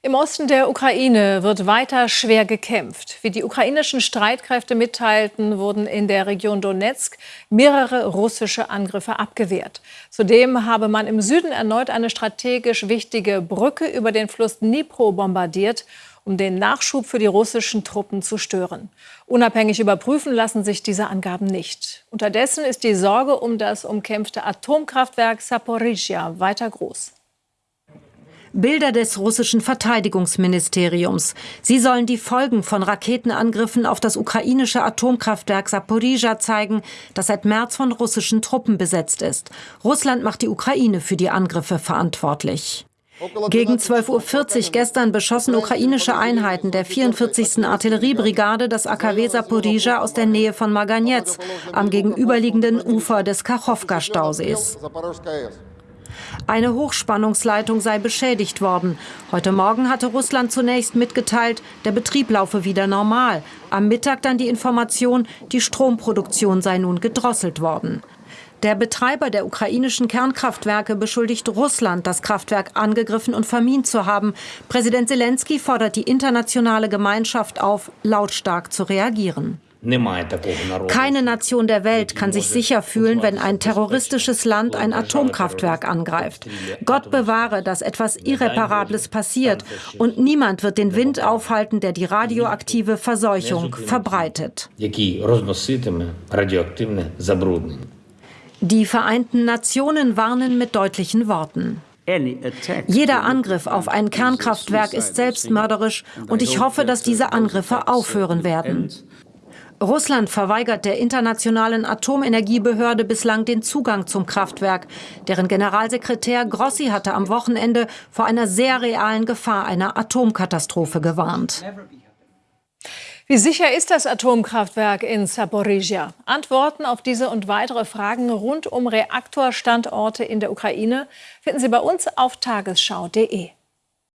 Im Osten der Ukraine wird weiter schwer gekämpft. Wie die ukrainischen Streitkräfte mitteilten, wurden in der Region Donetsk mehrere russische Angriffe abgewehrt. Zudem habe man im Süden erneut eine strategisch wichtige Brücke über den Fluss Dnipro bombardiert, um den Nachschub für die russischen Truppen zu stören. Unabhängig überprüfen lassen sich diese Angaben nicht. Unterdessen ist die Sorge um das umkämpfte Atomkraftwerk Saporizhia weiter groß. Bilder des russischen Verteidigungsministeriums. Sie sollen die Folgen von Raketenangriffen auf das ukrainische Atomkraftwerk Saporizhia zeigen, das seit März von russischen Truppen besetzt ist. Russland macht die Ukraine für die Angriffe verantwortlich. Gegen 12.40 Uhr gestern beschossen ukrainische Einheiten der 44. Artilleriebrigade das AKW Saporizhia aus der Nähe von Maganetz am gegenüberliegenden Ufer des Kachowka-Stausees. Eine Hochspannungsleitung sei beschädigt worden. Heute Morgen hatte Russland zunächst mitgeteilt, der Betrieb laufe wieder normal. Am Mittag dann die Information, die Stromproduktion sei nun gedrosselt worden. Der Betreiber der ukrainischen Kernkraftwerke beschuldigt Russland, das Kraftwerk angegriffen und vermint zu haben. Präsident Zelensky fordert die internationale Gemeinschaft auf, lautstark zu reagieren. Keine Nation der Welt kann sich sicher fühlen, wenn ein terroristisches Land ein Atomkraftwerk angreift. Gott bewahre, dass etwas Irreparables passiert und niemand wird den Wind aufhalten, der die radioaktive Verseuchung verbreitet. Die Vereinten Nationen warnen mit deutlichen Worten. Jeder Angriff auf ein Kernkraftwerk ist selbstmörderisch und ich hoffe, dass diese Angriffe aufhören werden. Russland verweigert der Internationalen Atomenergiebehörde bislang den Zugang zum Kraftwerk. Deren Generalsekretär Grossi hatte am Wochenende vor einer sehr realen Gefahr einer Atomkatastrophe gewarnt. Wie sicher ist das Atomkraftwerk in Saporizhia? Antworten auf diese und weitere Fragen rund um Reaktorstandorte in der Ukraine finden Sie bei uns auf tagesschau.de.